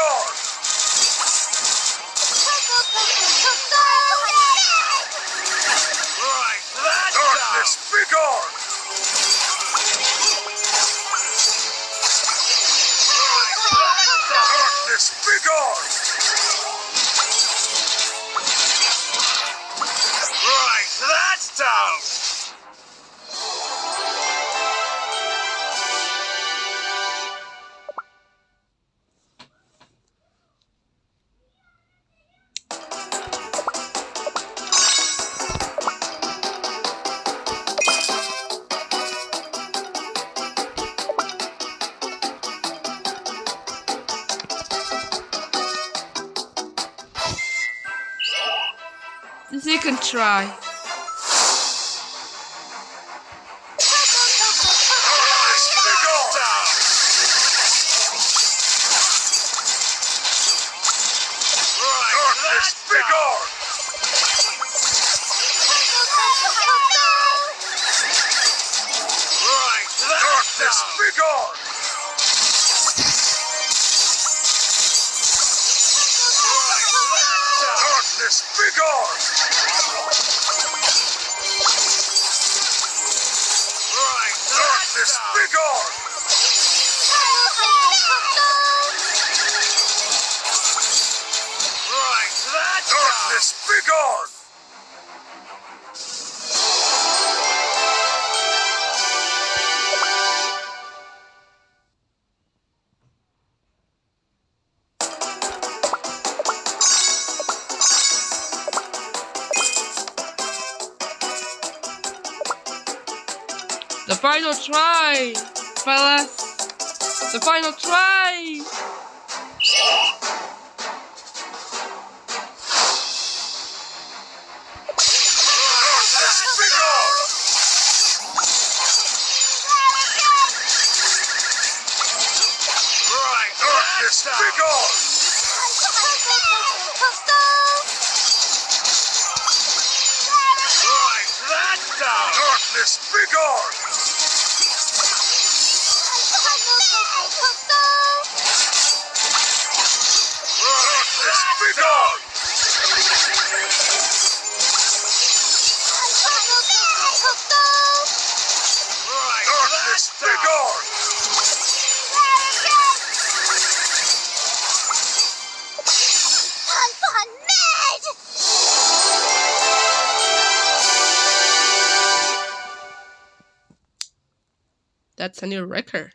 Gone! Right, Darkness! Darkness, be gone! The second try. Darkness, be gone! Darkness, that's be down. gone! Right, that's Darkness, be gone! The final try, fellas. The final try. Darkness, be That's a new record.